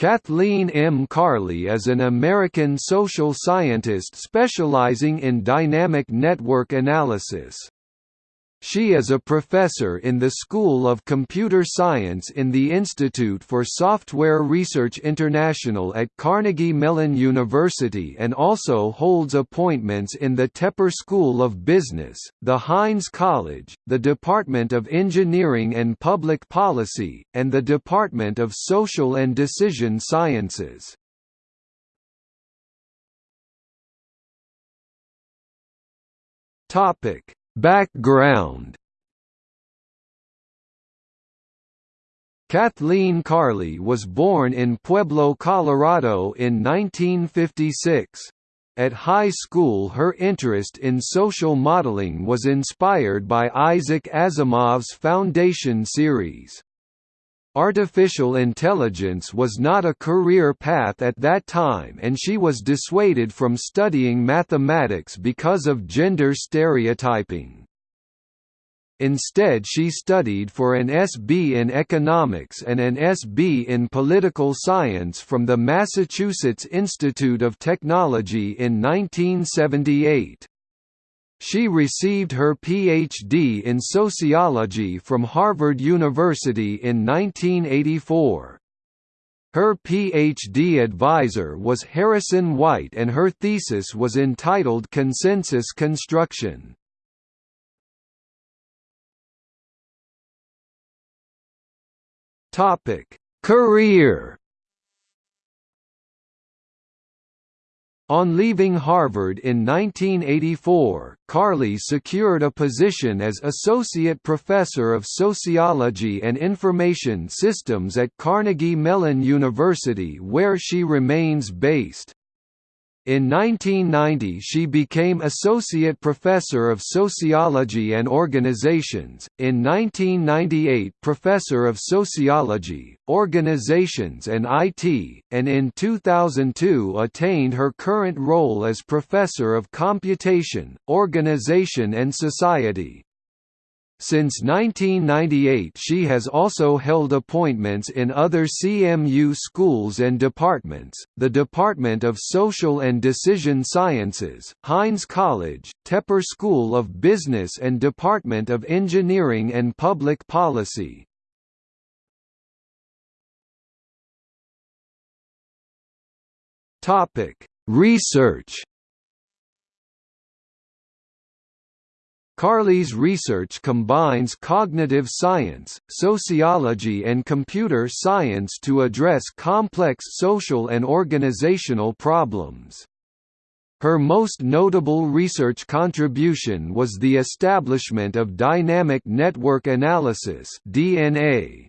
Kathleen M. Carley is an American social scientist specializing in dynamic network analysis. She is a professor in the School of Computer Science in the Institute for Software Research International at Carnegie Mellon University and also holds appointments in the Tepper School of Business, the Heinz College, the Department of Engineering and Public Policy, and the Department of Social and Decision Sciences. Topic Background Kathleen Carley was born in Pueblo, Colorado in 1956. At high school her interest in social modeling was inspired by Isaac Asimov's Foundation series. Artificial intelligence was not a career path at that time and she was dissuaded from studying mathematics because of gender stereotyping. Instead she studied for an SB in economics and an SB in political science from the Massachusetts Institute of Technology in 1978. She received her Ph.D. in sociology from Harvard University in 1984. Her Ph.D. advisor was Harrison White and her thesis was entitled Consensus Construction. Career On leaving Harvard in 1984, Carley secured a position as Associate Professor of Sociology and Information Systems at Carnegie Mellon University where she remains based. In 1990 she became Associate Professor of Sociology and Organizations, in 1998 Professor of Sociology, Organizations and IT, and in 2002 attained her current role as Professor of Computation, Organization and Society. Since 1998 she has also held appointments in other CMU schools and departments, the Department of Social and Decision Sciences, Heinz College, Tepper School of Business and Department of Engineering and Public Policy. Research Carley's research combines cognitive science, sociology and computer science to address complex social and organizational problems. Her most notable research contribution was the establishment of dynamic network analysis (DNA),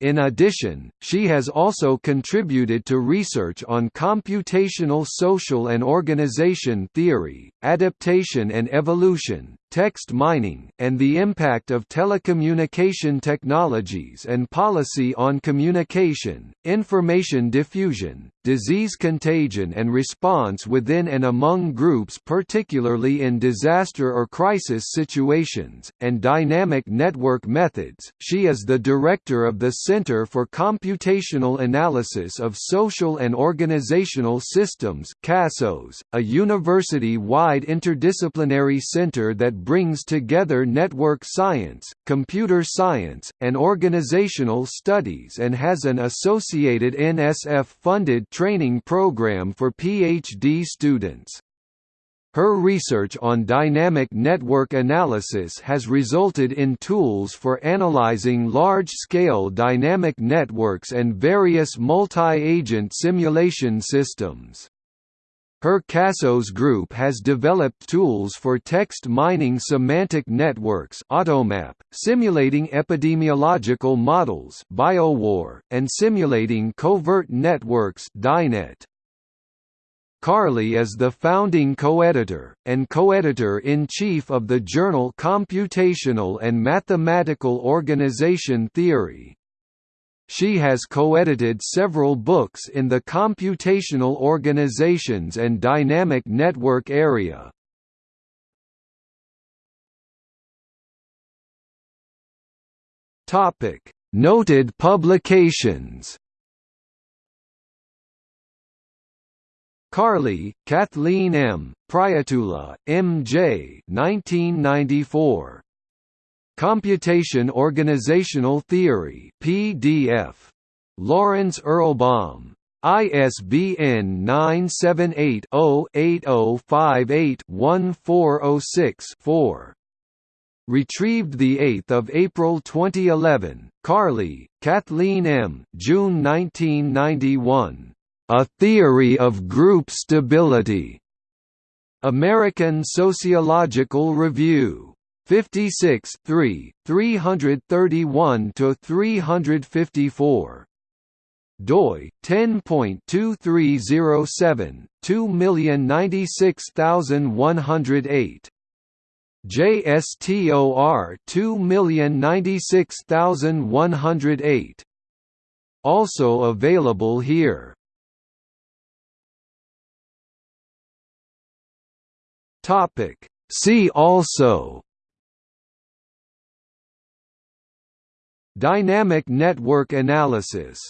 in addition, she has also contributed to research on computational social and organization theory, adaptation and evolution, text mining, and the impact of telecommunication technologies and policy on communication, information diffusion, disease contagion and response within and among groups particularly in disaster or crisis situations, and dynamic network methods. She is the director of the Center for Computational Analysis of Social and Organizational Systems CASOS, a university-wide interdisciplinary center that brings together network science, computer science, and organizational studies and has an associated NSF-funded training program for PhD students. Her research on dynamic network analysis has resulted in tools for analyzing large-scale dynamic networks and various multi-agent simulation systems. Her CASOS group has developed tools for text mining semantic networks AutoMap, simulating epidemiological models BioWar, and simulating covert networks DyNet. Carley is the founding co-editor, and co-editor-in-chief of the journal Computational and Mathematical Organization Theory. She has co-edited several books in the computational organizations and dynamic network area. Topic: Noted publications. Carley, Kathleen M., Prietula, M. J. 1994. Computation Organizational Theory PDF. Lawrence Erlbaum. ISBN 978-0-8058-1406-4. Retrieved 8 April 2011, Carley, Kathleen M. June 1991. A Theory of Group Stability. American Sociological Review. 56 3, 331–354 doi 10.2307 2096108 JSTOR 2096108 also available here. Topic. See also Dynamic network analysis